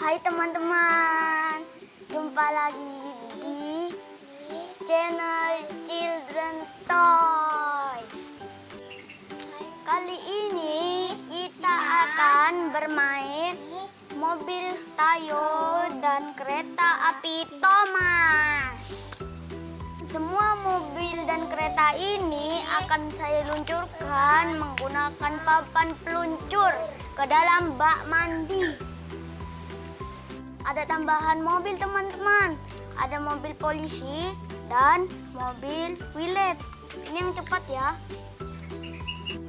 Hai teman-teman, jumpa lagi di channel Children Toys. Kali ini kita akan bermain mobil Tayo dan kereta api Thomas. Semua mobil dan kereta ini akan saya luncurkan menggunakan papan peluncur ke dalam bak mandi. Ada tambahan mobil teman-teman. Ada mobil polisi dan mobil wilet. Ini yang cepat ya.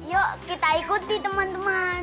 Yuk kita ikuti teman-teman.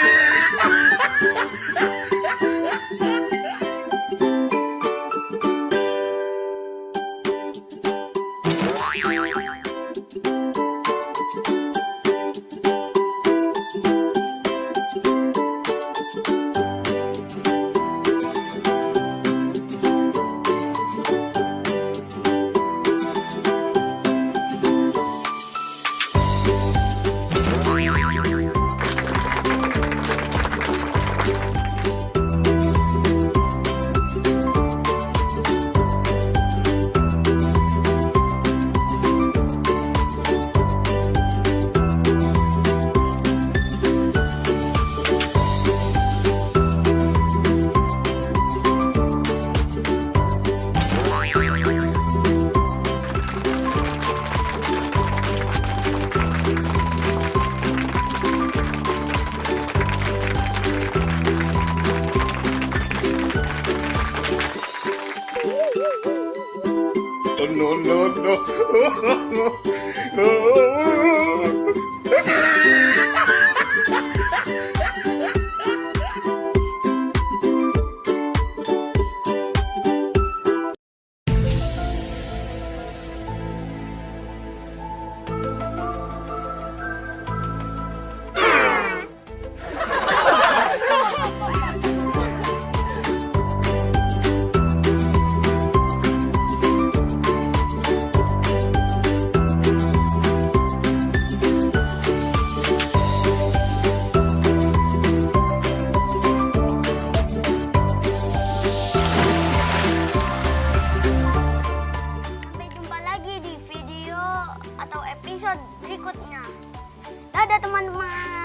no, no, no. Berikutnya. Dadah teman-teman.